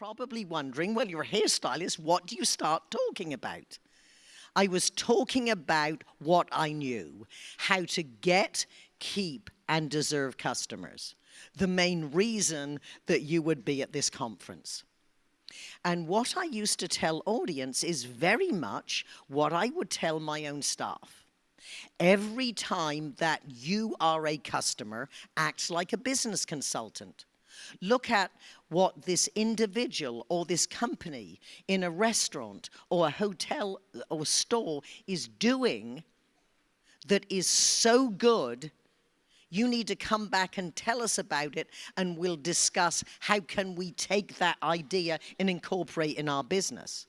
probably wondering, well, you're a hairstylist, what do you start talking about? I was talking about what I knew, how to get, keep, and deserve customers. The main reason that you would be at this conference. And what I used to tell audience is very much what I would tell my own staff. Every time that you are a customer, act like a business consultant. Look at what this individual or this company in a restaurant or a hotel or store is doing that is so good you need to come back and tell us about it and we'll discuss how can we take that idea and incorporate in our business.